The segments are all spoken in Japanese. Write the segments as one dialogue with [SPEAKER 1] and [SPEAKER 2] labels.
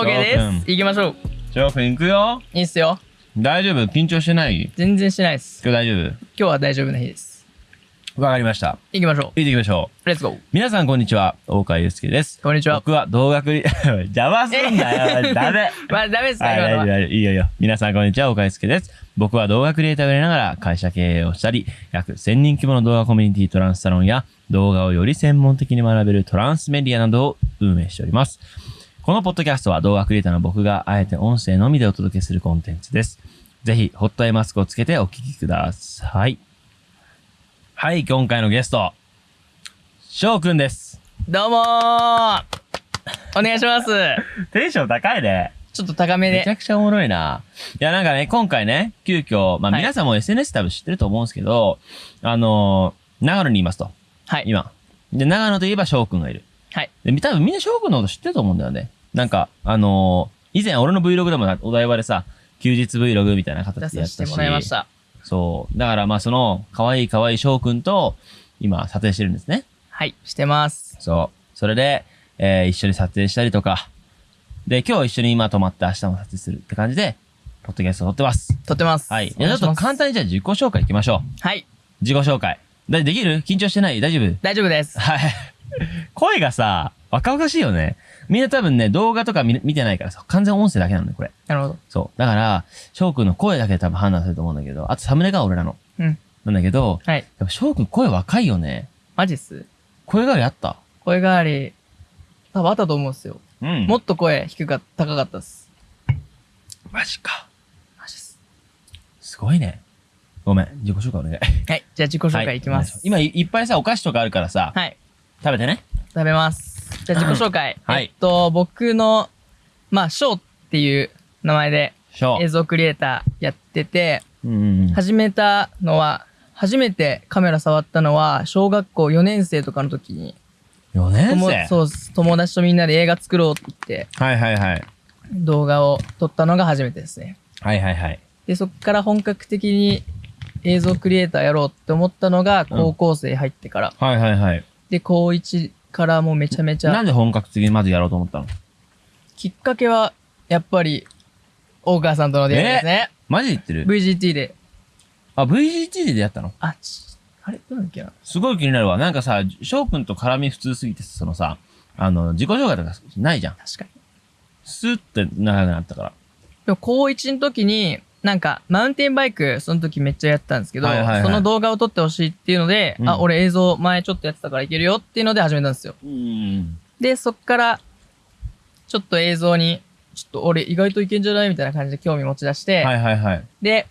[SPEAKER 1] OK で
[SPEAKER 2] 翔くん
[SPEAKER 1] す。行きましょう。
[SPEAKER 2] 翔くん行くよ。
[SPEAKER 1] いいっすよ。
[SPEAKER 2] 大丈夫？緊張してない？
[SPEAKER 1] 全然してないです。
[SPEAKER 2] 今日大丈
[SPEAKER 1] 今日は大丈夫な日です。
[SPEAKER 2] 夫わかりました。
[SPEAKER 1] 行きましょう。
[SPEAKER 2] 行ってきましょう。
[SPEAKER 1] レッツゴー。
[SPEAKER 2] 皆さんこんにちは。大川祐介です。
[SPEAKER 1] こんにちは。
[SPEAKER 2] 僕は動学理、邪魔すんなよ。ダメ。
[SPEAKER 1] まあ、ダメですか
[SPEAKER 2] はい。いいよいいよ。皆さんこんにちは、岡井介です。僕は動画クリエイターをやりながら会社経営をしたり、約1000人規模の動画コミュニティトランスサロンや動画をより専門的に学べるトランスメディアなどを運営しております。このポッドキャストは動画クリエイターの僕があえて音声のみでお届けするコンテンツです。ぜひ、ホットアイマスクをつけてお聞きください。はい、今回のゲスト、翔くんです。
[SPEAKER 1] どうもーお願いします。
[SPEAKER 2] テンション高いね。
[SPEAKER 1] ちょっと高めで。
[SPEAKER 2] めちゃくちゃおもろいな。いや、なんかね、今回ね、急遽、まあ
[SPEAKER 1] はい
[SPEAKER 2] 皆さんも SNS 多分知ってると思うんですけど、あのー長野にいますと。
[SPEAKER 1] はい。
[SPEAKER 2] 今。で、長野といえば翔くんがいる。
[SPEAKER 1] はい。
[SPEAKER 2] で、多分みんな翔くんのこと知ってると思うんだよね。なんか、あのー以前俺の Vlog でもなお台場でさ、休日 Vlog みたいな
[SPEAKER 1] 出
[SPEAKER 2] 形でやったし。
[SPEAKER 1] させてもらいました。
[SPEAKER 2] そう。だからまあその、可愛い可愛い翔くんと、今、撮影してるんですね。
[SPEAKER 1] はい。してます。
[SPEAKER 2] そう。それで、えー一緒に撮影したりとか。で、今日一緒に今泊まって明日も撮影するって感じで、ポッドキャスト撮ってます。
[SPEAKER 1] 撮ってます。
[SPEAKER 2] はい。じゃあちょっと簡単にじゃあ自己紹介いきましょう。
[SPEAKER 1] はい。
[SPEAKER 2] 自己紹介。だできる？緊張してない？大丈夫？
[SPEAKER 1] 大丈夫です。
[SPEAKER 2] はい。声がさ、若々しいよね。みんな多分ね、動画とか見見てないからさ、完全音声だけなのね、これ。
[SPEAKER 1] なるほど。
[SPEAKER 2] そう。だから、翔くんの声だけで多分判断すると思うんだけど、あとサムネが俺らの。
[SPEAKER 1] うん。
[SPEAKER 2] なんだけど、
[SPEAKER 1] はい。
[SPEAKER 2] やっぱ翔くん声若いよね。
[SPEAKER 1] マジっす
[SPEAKER 2] 声変わりあった？
[SPEAKER 1] 声変わり、多分あったと思うんですよ。
[SPEAKER 2] うん
[SPEAKER 1] もっと声低かった、高かったっす。
[SPEAKER 2] マジか。
[SPEAKER 1] マジっす。
[SPEAKER 2] すごいね。ごめん、自己紹介お願い。
[SPEAKER 1] はい。じゃあ自己紹介いきます。
[SPEAKER 2] 今いいっぱいさ、お菓子とかあるからさ、
[SPEAKER 1] はい。
[SPEAKER 2] 食べてね。
[SPEAKER 1] 食べます。じゃあ自己紹介。
[SPEAKER 2] はい
[SPEAKER 1] えっと、僕の、まあ、ショーっていう名前で映像クリエイターやってて、
[SPEAKER 2] う。うんうん。
[SPEAKER 1] 始めたのは、初めてカメラ触ったのは、小学校4年生とかの時に、
[SPEAKER 2] 4年
[SPEAKER 1] 友
[SPEAKER 2] 生
[SPEAKER 1] そう友達とみんなで映画作ろうって言って、
[SPEAKER 2] はいはいはい。
[SPEAKER 1] 動画を撮ったのが初めてですね。
[SPEAKER 2] はいはいはい。
[SPEAKER 1] で、そっから本格的に映像クリエイターやろうって思ったのが高校生入ってから。
[SPEAKER 2] はいはいはい。
[SPEAKER 1] で、高1からもうめちゃめちゃ、
[SPEAKER 2] なんで本格的にまずやろうと思ったの？
[SPEAKER 1] きっかけは、やっぱり、大川さんとの出会いですね。
[SPEAKER 2] マジで言ってる
[SPEAKER 1] ？VGT で。
[SPEAKER 2] あ、VGT で出会ったの？
[SPEAKER 1] あ、ち、あれ？どうだっけな？
[SPEAKER 2] すごい気になるわ。なんかさ、翔くんと絡み普通すぎて、そのさ、あの、自己紹介とかないじゃん。
[SPEAKER 1] 確かに。
[SPEAKER 2] スーって長くなったから。
[SPEAKER 1] でも高1の時に、なんか、マウンテンバイク、その時めっちゃやったんですけど、
[SPEAKER 2] はいはいはい
[SPEAKER 1] その動画を撮ってほしいっていうので、
[SPEAKER 2] うん
[SPEAKER 1] あ、俺映像前ちょっとやってたからいけるよっていうので始めたんですよ。
[SPEAKER 2] うん。
[SPEAKER 1] で、そっから、ちょっと映像に、ちょっと俺意外といけんじゃないみたいな感じで興味持ち出して、
[SPEAKER 2] はいはいはい。
[SPEAKER 1] で、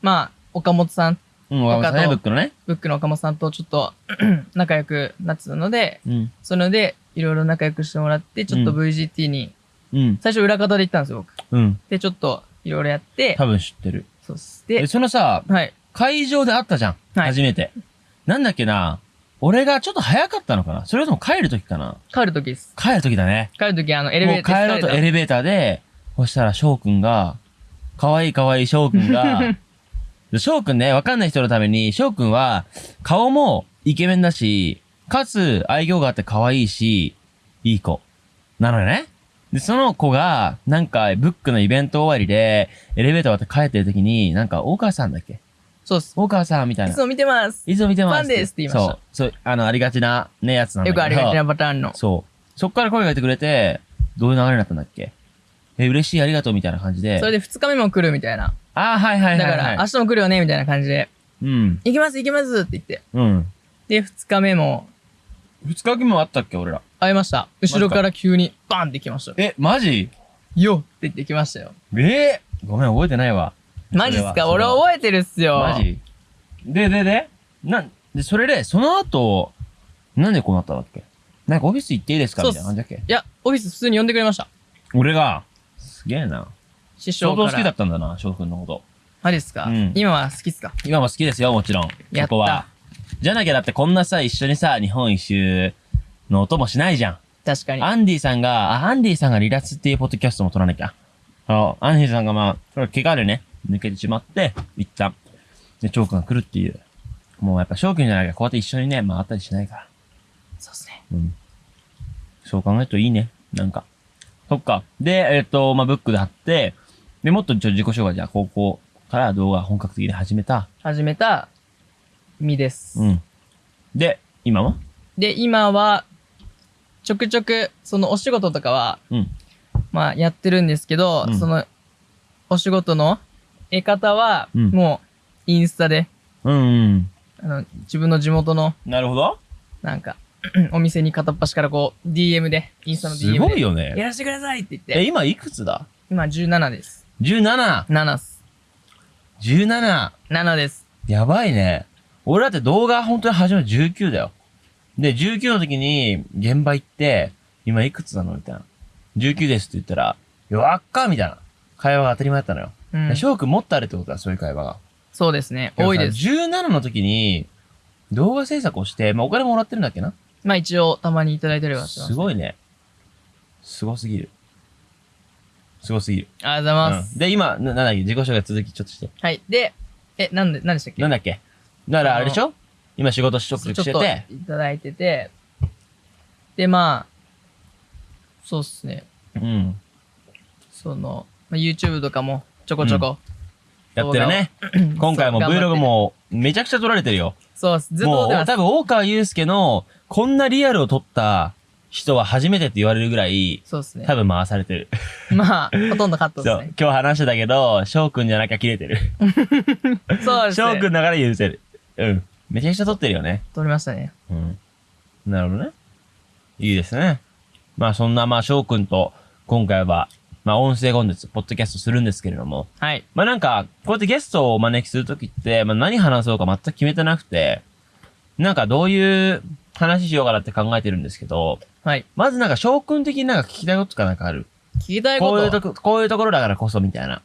[SPEAKER 1] まあ、岡本さん、
[SPEAKER 2] うん、わかったね、ブックのね。
[SPEAKER 1] ブックの岡本さんとちょっと 仲良くなってたので、
[SPEAKER 2] うん。
[SPEAKER 1] それでいろいろ仲良くしてもらって、ちょっと
[SPEAKER 2] うん
[SPEAKER 1] VGT に、
[SPEAKER 2] うん。
[SPEAKER 1] 最初裏方で行ったんですよ、僕。
[SPEAKER 2] うん。
[SPEAKER 1] で、ちょっといろいろやって、
[SPEAKER 2] 多分知ってる。
[SPEAKER 1] そうっす。
[SPEAKER 2] で、
[SPEAKER 1] で、
[SPEAKER 2] そのさ、
[SPEAKER 1] はい。
[SPEAKER 2] 会場で会ったじゃん。
[SPEAKER 1] はい
[SPEAKER 2] 初めて。なんだっけな。俺がちょっと早かったのかなそれとも帰る時かな
[SPEAKER 1] 帰る時です。
[SPEAKER 2] 帰る時だね。
[SPEAKER 1] 帰る時あの、エレベーター
[SPEAKER 2] もう帰ろうとエレベーターで、そしたら翔くんが、可愛い可愛い翔くんが、で 翔くんね、わかんない人のために、翔くんは、顔もイケメンだし、かつ愛嬌があって可愛いし、いい子。なのよね。で、その子が、なんか、ブックのイベント終わりで、エレベーター終わって帰ってる時に、なんか、大川さんだっけ?
[SPEAKER 1] そうっす。
[SPEAKER 2] 大川さんみたいな。
[SPEAKER 1] いつも見てます。
[SPEAKER 2] いつも見てます。
[SPEAKER 1] ファンですって言いました
[SPEAKER 2] そう。そう、あの、ありがちな、ね、やつなんだけど。
[SPEAKER 1] よくありがちなパターンの。
[SPEAKER 2] そう。そっから声かけてくれて、どういう流れになったんだっけえ、嬉しい、ありがとう、みたいな感じで。
[SPEAKER 1] それで2日目も来るみたいな。
[SPEAKER 2] ああ、はいはいはい、はい。
[SPEAKER 1] だから、明日も来るよねみたいな感じで、
[SPEAKER 2] うん。
[SPEAKER 1] 行きます行きますって言って。
[SPEAKER 2] うん。
[SPEAKER 1] で、2日目も
[SPEAKER 2] 二日目もあったっけ、俺ら。
[SPEAKER 1] 会いました。後ろから急にバンって来ました。
[SPEAKER 2] え、マジ？
[SPEAKER 1] よっって言ってきましたよ。
[SPEAKER 2] え？ー、ごめん、覚えてないわ。
[SPEAKER 1] マジっすか？俺覚えてるっすよ。
[SPEAKER 2] マジ？で、で、で？なん、で、それで、その後、なんでこうなったんだっけ？なんかオフィス行っていいですか？みたいな感じだっけ？
[SPEAKER 1] いや、オフィス普通に呼んでくれました。
[SPEAKER 2] 俺が、すげえな。
[SPEAKER 1] 師匠から。
[SPEAKER 2] 相当好きだったんだな、翔くんのこと。
[SPEAKER 1] マジっすか、
[SPEAKER 2] うん
[SPEAKER 1] 今は好きっすか？
[SPEAKER 2] 今も好きですよ、もちろん。
[SPEAKER 1] やっ
[SPEAKER 2] は。じゃなきゃだってこんなさ、一緒にさ、日本一周の音もしないじゃん。
[SPEAKER 1] 確かに。
[SPEAKER 2] アンディさんが、あ、アンディさんが離脱っていうポッドキャストも撮らなきゃ。あの、アンディさんがまあ、怪我でね、抜けてしまって、一旦。で、チョークが来るっていう。もうやっぱ翔くんじゃなきゃこうやって一緒にね、回ったりしないから。
[SPEAKER 1] そうっすね。
[SPEAKER 2] うん。そう考えるといいね。なんか。そっか。で、えっ、と、まあ、ブックで貼って、で、もっとちょ自己紹介じゃあ、高校から動画本格的に始めた。
[SPEAKER 1] 始めた身です。
[SPEAKER 2] うん。で、今は？
[SPEAKER 1] で、今は、ちょくちょく、そのお仕事とかは、
[SPEAKER 2] うん。
[SPEAKER 1] まあやってるんですけど、
[SPEAKER 2] うん
[SPEAKER 1] その、お仕事の得方は、
[SPEAKER 2] うん
[SPEAKER 1] もう、インスタで、
[SPEAKER 2] うん、うん。
[SPEAKER 1] あの、自分の地元の、
[SPEAKER 2] なるほど。
[SPEAKER 1] なんか、お店に片っ端からこう、DM で、インスタの DM
[SPEAKER 2] す
[SPEAKER 1] で、
[SPEAKER 2] ごいよね。
[SPEAKER 1] やらせてくださいって言っ
[SPEAKER 2] え、
[SPEAKER 1] て、
[SPEAKER 2] 今いくつだ？
[SPEAKER 1] 今17です。
[SPEAKER 2] ?17!17!
[SPEAKER 1] 7っす。7です。
[SPEAKER 2] やばいね。俺だって動画本当に始めた19だよ。で、19の時に現場行って、今いくつなのみたいな。19ですって言ったら、わっかみたいな。会話が当たり前だったのよ。
[SPEAKER 1] うん
[SPEAKER 2] で。翔くんもっとあるってことだ、そういう会話が。
[SPEAKER 1] そうですね。多いです。
[SPEAKER 2] 17の時に、動画制作をして、まあ、お金もらってるんだっけな
[SPEAKER 1] まあ一応、たまにいただいたりはしてますす。
[SPEAKER 2] ごいね。すごすぎる。すごすぎる。
[SPEAKER 1] ありがとうございます。
[SPEAKER 2] うん、で、今、ななんだっけ自己紹介続きちょっとして。
[SPEAKER 1] はい。で、え、なんで、何でしたっけ？
[SPEAKER 2] なんだっけ？だからあれでしょ？今仕事し
[SPEAKER 1] ちょっと
[SPEAKER 2] してて。
[SPEAKER 1] いただいてて、で、まあ、そうっすね。
[SPEAKER 2] うん。
[SPEAKER 1] その、まあ、YouTube とかもちょこちょこ。
[SPEAKER 2] やってるね。今回も
[SPEAKER 1] そう頑張って
[SPEAKER 2] Vlog もめちゃくちゃ撮られてるよ。
[SPEAKER 1] そうっす。ずっと
[SPEAKER 2] も多分大川祐介のこんなリアルを撮った人は初めてって言われるぐらい、
[SPEAKER 1] そうっすね
[SPEAKER 2] 多。分回されてる。
[SPEAKER 1] まあ、ほとんどカット
[SPEAKER 2] そう
[SPEAKER 1] ですね。。
[SPEAKER 2] 今日話してたけど、翔くんじゃなきゃ切れてる。
[SPEAKER 1] そうですね。
[SPEAKER 2] 翔くんだから許せる。うん。めちゃくちゃ撮ってるよね。
[SPEAKER 1] 撮りましたね。
[SPEAKER 2] うん。なるほどね。いいですね。まあそんなまあ翔くんと今回は、まあ音声コンテンツ、ポッドキャストするんですけれども、
[SPEAKER 1] はい。
[SPEAKER 2] まあなんか、こうやってゲストをお招きするときって、まあ何話そうか全く決めてなくて、なんかどういう話しようかなって考えてるんですけど、
[SPEAKER 1] はい。
[SPEAKER 2] まずなんか翔くん的になんか聞きたいこととかなんかある？
[SPEAKER 1] 聞きたいこと、
[SPEAKER 2] こういうとこ、こういうところだからこそみたいな。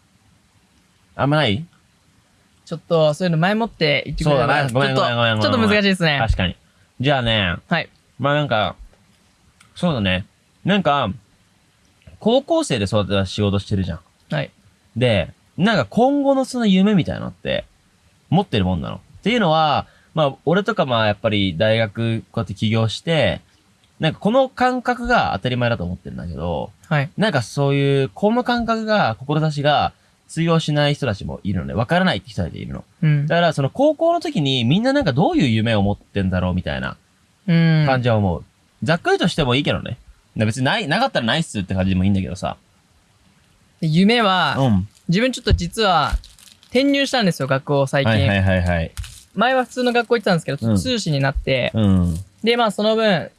[SPEAKER 2] あんまない？
[SPEAKER 1] ちょっと、そういうの前もって言ってくれれば
[SPEAKER 2] そうだねごめん
[SPEAKER 1] ちょっと
[SPEAKER 2] ごめんごめんごめん
[SPEAKER 1] ちょっと難しいですね。
[SPEAKER 2] 確かに。じゃあね、
[SPEAKER 1] はい。
[SPEAKER 2] まあなんか、そうだね。なんか、高校生で育てた仕事してるじゃん。
[SPEAKER 1] はい。
[SPEAKER 2] で、なんか今後のその夢みたいなのって、持ってるもんなの。っていうのは、まあ、俺とかまあやっぱり大学こうやって起業して、なんかこの感覚が当たり前だと思ってるんだけど、
[SPEAKER 1] はい。
[SPEAKER 2] なんかそういう、この感覚が、志が通用しない人たちもいるのね。わからないって人たちいるの。
[SPEAKER 1] うん。
[SPEAKER 2] だからその高校の時にみんななんかどういう夢を持ってんだろうみたいな
[SPEAKER 1] うん。
[SPEAKER 2] 感じは思う。ざっくりとしてもいいけどね。な別にない、なかったらないっすって感じでもいいんだけどさ。
[SPEAKER 1] で夢は、
[SPEAKER 2] うん。
[SPEAKER 1] 自分ちょっと実は、転入したんですよ、学校最近。
[SPEAKER 2] はいはいはいはい。
[SPEAKER 1] 前は普通の学校行ってたんですけど、
[SPEAKER 2] うん
[SPEAKER 1] 通信になって、
[SPEAKER 2] うん。
[SPEAKER 1] で、まあその分、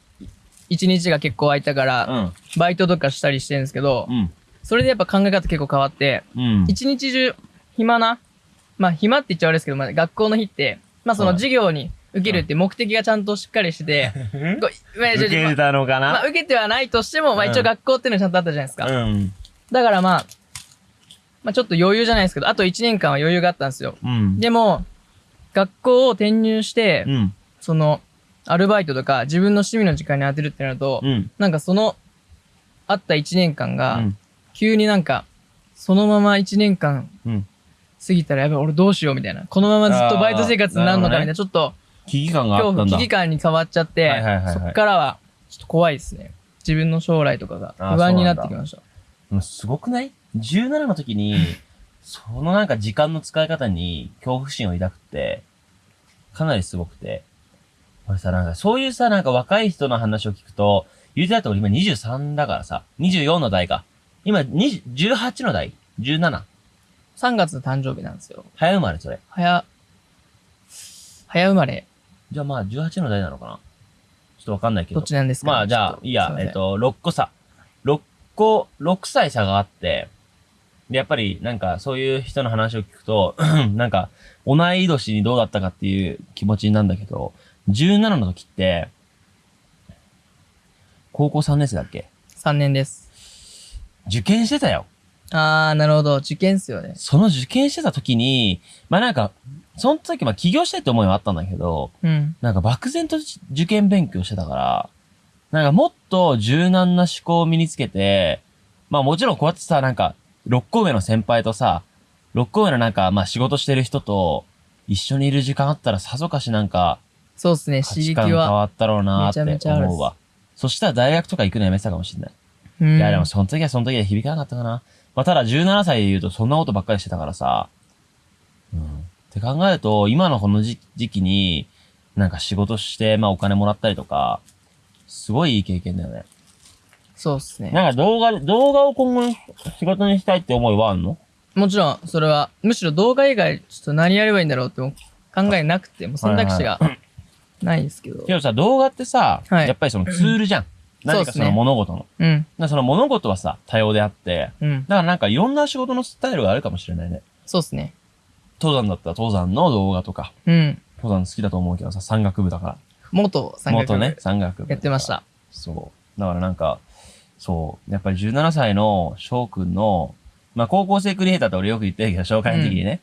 [SPEAKER 1] 一日が結構空いたから、
[SPEAKER 2] うん。
[SPEAKER 1] バイトとかしたりしてるんですけど、
[SPEAKER 2] うん。
[SPEAKER 1] それでやっぱ考え方結構変わって、
[SPEAKER 2] うん。
[SPEAKER 1] 一日中暇な、まあ暇って言っちゃあれですけど、まあ学校の日って、まあその
[SPEAKER 2] はい
[SPEAKER 1] 授業に受けるって目的がちゃんとしっかりしてて、
[SPEAKER 2] 受けたのか
[SPEAKER 1] まあ
[SPEAKER 2] な
[SPEAKER 1] 受けてはないとしても、まあ
[SPEAKER 2] うん
[SPEAKER 1] 一応学校っていうのはちゃんとあったじゃないですか。
[SPEAKER 2] うん。
[SPEAKER 1] だからまあ、まあちょっと余裕じゃないですけど、あと1年間は余裕があったんですよ。
[SPEAKER 2] うん。
[SPEAKER 1] でも、学校を転入して、
[SPEAKER 2] うん。
[SPEAKER 1] その、アルバイトとか自分の趣味の時間に当てるってなると、
[SPEAKER 2] うん。
[SPEAKER 1] なんかその、あった1年間が、
[SPEAKER 2] うん。
[SPEAKER 1] 急になんか、そのまま1年間
[SPEAKER 2] うん。
[SPEAKER 1] 過ぎたらやべえ、俺どうしようみたいな。このままずっとバイト生活になるのかみたいな、
[SPEAKER 2] あーなる
[SPEAKER 1] ちょっと
[SPEAKER 2] 危機感があ
[SPEAKER 1] 恐怖、
[SPEAKER 2] ったんだ。
[SPEAKER 1] 危機感に変わっちゃって、
[SPEAKER 2] はいはいはいはい
[SPEAKER 1] そっからは、ちょっと怖いですね。自分の将来とかが
[SPEAKER 2] あー
[SPEAKER 1] 不安になってきました。
[SPEAKER 2] もうすごくない ?17 の時に、そのなんか時間の使い方に恐怖心を抱くって、かなりすごくて。俺さ、なんかそういうさ、なんか若い人の話を聞くと、言うてだと俺今23だからさ、24の代か。今20 18の代 ?17?
[SPEAKER 1] 3月の誕生日なんですよ。
[SPEAKER 2] 早生まれそれ。
[SPEAKER 1] 早、早生まれ、
[SPEAKER 2] じゃあまあ18の代なのかな？ちょっとわかんないけど。
[SPEAKER 1] どっちなんですか？
[SPEAKER 2] まあじゃあ、いいや、えっ、と、6個差。6個、6歳差があって、で、やっぱりなんかそういう人の話を聞くと、なんか同い年にどうだったかっていう気持ちになるんだけど、17の時って、高校3年生だっけ
[SPEAKER 1] ？3年です。
[SPEAKER 2] 受験してたよ。
[SPEAKER 1] あー、なるほど。受験っすよね。
[SPEAKER 2] その受験してた時に、まあなんか、その時まあ起業したいって思いはあったんだけど、
[SPEAKER 1] うん。
[SPEAKER 2] なんか漠然と受験勉強してたから、なんかもっと柔軟な思考を身につけて、まあもちろんこうやってさ、なんか、6個上の先輩とさ、6個上のなんか、まあ仕事してる人と一緒にいる時間あったらさぞかしなんか、
[SPEAKER 1] そうっすね。刺激は。
[SPEAKER 2] 観変わったろうなーって思うわ。そしたら大学とか行くのやめてたかもしれない。
[SPEAKER 1] うん。
[SPEAKER 2] いや、でもその時はその時で響かなかったかな。まあ、ただ17歳で言うとそんなことばっかりしてたからさ。うん。って考えると、今のこの時時期に、なんか仕事して、まあお金もらったりとか、すごいいい経験だよね。
[SPEAKER 1] そうっすね。
[SPEAKER 2] なんか動画、動画を今後の仕事にしたいって思いはあんの？
[SPEAKER 1] もちろん、それは、むしろ動画以外、ちょっと何やればいいんだろうっても考えなくて、もう選択肢がないですけど。
[SPEAKER 2] けどさ、動画ってさ、
[SPEAKER 1] はい
[SPEAKER 2] やっぱりそのツールじゃん。何かその物事の。
[SPEAKER 1] うん。
[SPEAKER 2] だからその物事はさ、多様であって、
[SPEAKER 1] うん。
[SPEAKER 2] だからなんかいろんな仕事のスタイルがあるかもしれないね。
[SPEAKER 1] そうっすね。
[SPEAKER 2] 登山だったら登山の動画とか、
[SPEAKER 1] うん。
[SPEAKER 2] 登山好きだと思うけどさ、山岳部だから。
[SPEAKER 1] 元三角
[SPEAKER 2] 元ね、山岳部。
[SPEAKER 1] やってまし。た。
[SPEAKER 2] そう。だからなんか、そう。やっぱり17歳の翔くんの、まあ高校生クリエイターって俺よく言ってるけど、紹介の時にね。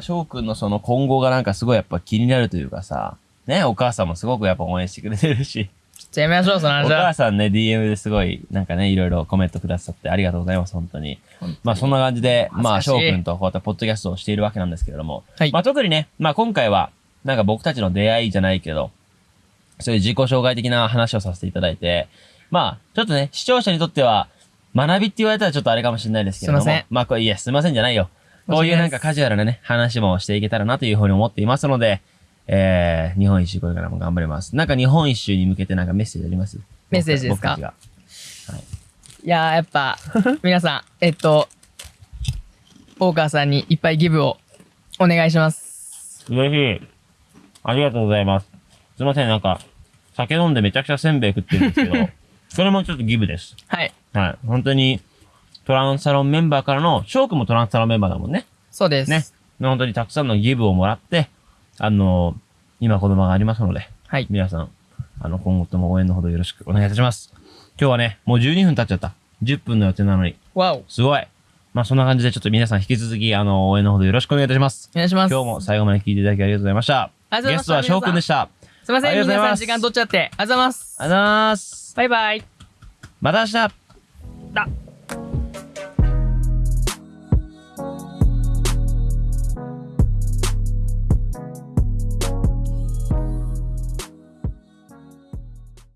[SPEAKER 2] 翔くんのその今後がなんかすごいやっぱ気になるというかさ、ね、お母さんもすごくやっぱ応援してくれてるし、
[SPEAKER 1] ちょっとやめましょう、その
[SPEAKER 2] お
[SPEAKER 1] 話は
[SPEAKER 2] 母。さんね、DM ですごい、なんかね、いろいろコメントくださってありがとうございます、本当に。まあそんな感じで、まあ
[SPEAKER 1] しい
[SPEAKER 2] 翔くんとこうやってポッドキャストをしているわけなんですけれども、
[SPEAKER 1] はい
[SPEAKER 2] まあ特にね、まあ今回は、なんか僕たちの出会いじゃないけど、そういう自己紹介的な話をさせていただいて、まあ、ちょっとね、視聴者にとっては、学びって言われたらちょっとあれかもしれないですけれども、
[SPEAKER 1] すいません
[SPEAKER 2] まあこれ、いや、すいませんじゃないよ。こういうなんかカジュアルなね、話もしていけたらなというふうに思っていますので、えー、日本一周これからも頑張ります。なんか日本一周に向けてなんかメッセージあります？
[SPEAKER 1] メッセージですか？
[SPEAKER 2] 僕たちが
[SPEAKER 1] いやー、やっぱ、皆さん、えっと、ポーカーさんにいっぱいギブをお願いします。
[SPEAKER 2] 嬉しい。ありがとうございます。すいません、なんか、酒飲んでめちゃくちゃせんべい食ってるんですけど、それもちょっとギブです。
[SPEAKER 1] はい。
[SPEAKER 2] はい。本当に、トランスサロンメンバーからの、翔くんもトランスサロンメンバーだもんね。
[SPEAKER 1] そうです。
[SPEAKER 2] ね。本当にたくさんのギブをもらって、あの、今子供がありますので、
[SPEAKER 1] はい。
[SPEAKER 2] 皆さん、あの、今後とも応援のほどよろしくお願いいたします。今日はね、もう12分経っちゃった。10分の予定なのに。
[SPEAKER 1] わお。お
[SPEAKER 2] すごい。まあ、そんな感じでちょっと皆さん引き続き、あの、応援のほどよろしくお願いいたします。
[SPEAKER 1] 願いします。
[SPEAKER 2] 今日も最後まで聞いていただきありがとうございました。
[SPEAKER 1] ありがとうございました
[SPEAKER 2] ゲストは翔くんでした。
[SPEAKER 1] すいません、皆さん時間取っちゃって。ありがとうございます。
[SPEAKER 2] ありがとうございます。
[SPEAKER 1] バイバイ。
[SPEAKER 2] また明日
[SPEAKER 1] だ